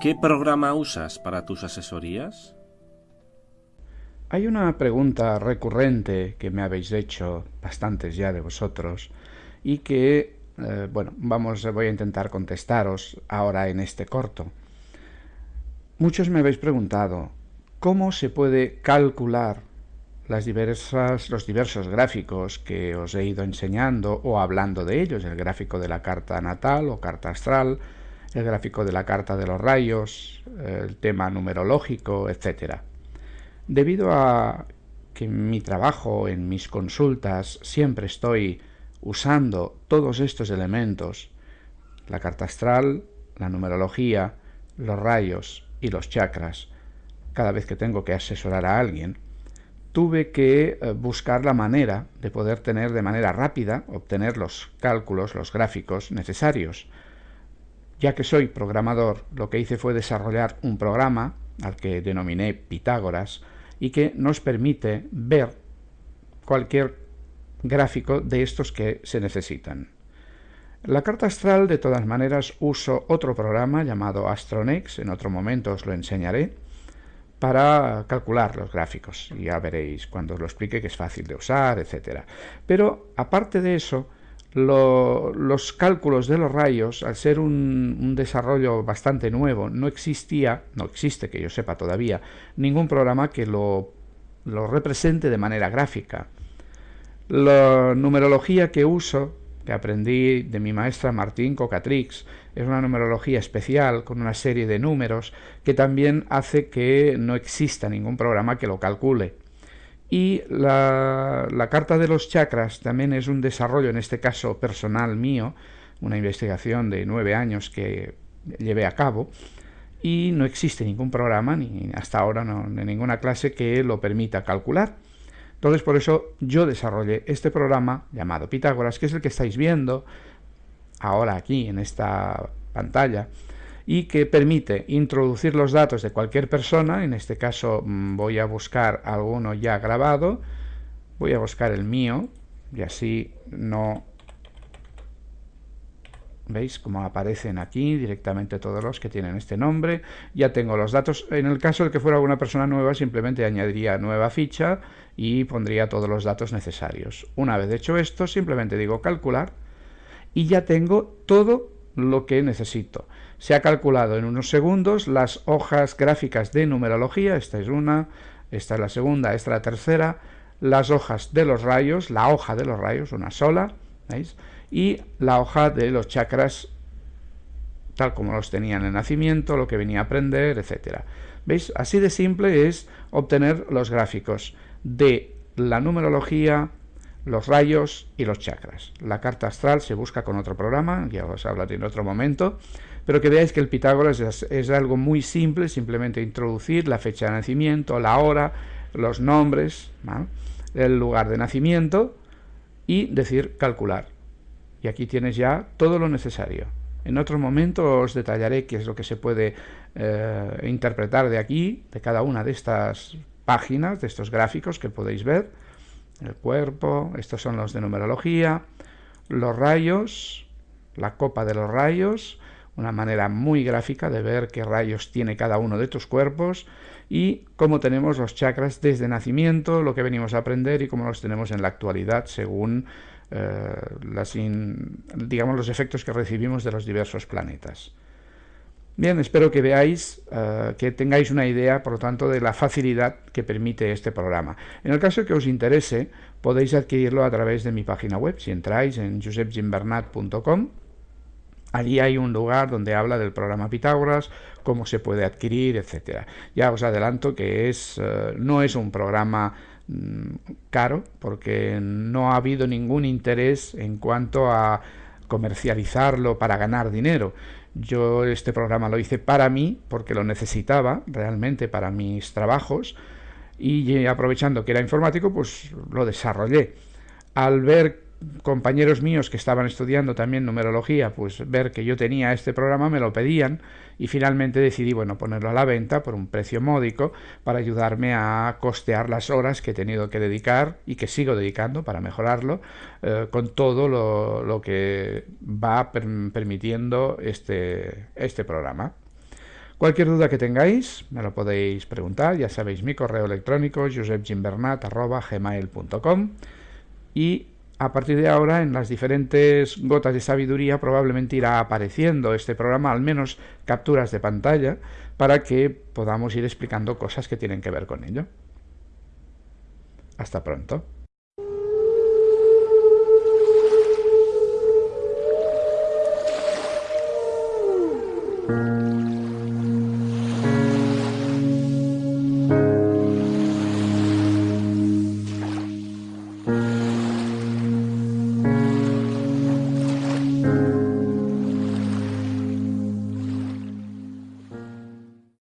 ¿Qué programa usas para tus asesorías? Hay una pregunta recurrente que me habéis hecho bastantes ya de vosotros y que, eh, bueno, vamos, voy a intentar contestaros ahora en este corto. Muchos me habéis preguntado cómo se puede calcular los diversos gráficos que os he ido enseñando o hablando de ellos, el gráfico de la carta natal o carta astral, el gráfico de la carta de los rayos, el tema numerológico, etc. Debido a que en mi trabajo, en mis consultas, siempre estoy usando todos estos elementos, la carta astral, la numerología, los rayos y los chakras, cada vez que tengo que asesorar a alguien, tuve que eh, buscar la manera de poder tener de manera rápida, obtener los cálculos, los gráficos necesarios. Ya que soy programador, lo que hice fue desarrollar un programa al que denominé Pitágoras y que nos permite ver cualquier gráfico de estos que se necesitan. La carta astral, de todas maneras, uso otro programa llamado Astronex, en otro momento os lo enseñaré, para calcular los gráficos. Ya veréis cuando os lo explique que es fácil de usar, etc. Pero, aparte de eso, los cálculos de los rayos, al ser un, desarrollo bastante nuevo, no existía, no existe que yo sepa todavía, ningún programa que lo, lo represente de manera gráfica. La numerología que uso, que aprendí de mi maestra Martín Cocatrix, es una numerología especial con una serie de números que también hace que no exista ningún programa que lo calcule. Y la, carta de los chakras también es un desarrollo, en este caso personal mío, una investigación de nueve años que llevé a cabo y no existe ningún programa, ni hasta ahora no, de ninguna clase que lo permita calcular. Entonces por eso yo desarrollé este programa llamado Pitágoras, que es el que estáis viendo ahora aquí en esta pantalla, y que permite introducir los datos de cualquier persona, en este caso mm, voy a buscar alguno ya grabado, voy a buscar el mío y así no... ¿Veis cómo aparecen aquí directamente todos los que tienen este nombre? Ya tengo los datos. En el caso de que fuera alguna persona nueva, simplemente añadiría nueva ficha y pondría todos los datos necesarios. Una vez hecho esto, simplemente digo calcular y ya tengo todo lo que necesito. Se ha calculado en unos segundos las hojas gráficas de numerología, esta es una, esta es la segunda, esta es la tercera, las hojas de los rayos, la hoja de los rayos, una sola, ¿veis? Y la hoja de los chakras, tal como los tenía en el nacimiento, lo que venía a aprender, etcétera. ¿Veis? Así de simple es obtener los gráficos de la numerología, los rayos y los chakras. La carta astral se busca con otro programa, ya os hablaré en otro momento, pero que veáis que el Pitágoras es, algo muy simple, simplemente introducir la fecha de nacimiento, la hora, los nombres, el lugar de nacimiento y decir calcular. Y aquí tienes ya todo lo necesario. En otro momento os detallaré qué es lo que se puede eh, interpretar de aquí, de cada una de estas páginas, de estos gráficos que podéis ver el cuerpo, estos son los de numerología, los rayos, la copa de los rayos, una manera muy gráfica de ver qué rayos tiene cada uno de tus cuerpos y cómo tenemos los chakras desde nacimiento, lo que venimos a aprender y cómo los tenemos en la actualidad según eh, digamos, los efectos que recibimos de los diversos planetas. Bien, espero que veáis, eh, que tengáis una idea, por lo tanto, de la facilidad que permite este programa. En el caso que os interese, podéis adquirirlo a través de mi página web. Si entráis en josepgimbernat.com, allí hay un lugar donde habla del programa Pitágoras, cómo se puede adquirir, etcétera. Ya os adelanto que es, eh, no es un programa mm, caro, porque no ha habido ningún interés en cuanto a comercializarlo para ganar dinero yo este programa lo hice para mí, porque lo necesitaba realmente para mis trabajos, y aprovechando que era informático, pues lo desarrollé. Al ver compañeros míos que estaban estudiando también numerología, pues ver que yo tenía este programa, me lo pedían y finalmente decidí, bueno, ponerlo a la venta por un precio módico para ayudarme a costear las horas que he tenido que dedicar y que sigo dedicando para mejorarlo eh, con todo lo, lo, que va permitiendo este, este programa. Cualquier duda que tengáis me lo podéis preguntar, ya sabéis mi correo electrónico josepgimbernat.gmail.com y a partir de ahora en las diferentes gotas de sabiduría probablemente irá apareciendo este programa, al menos capturas de pantalla, para que podamos ir explicando cosas que tienen que ver con ello. Hasta pronto.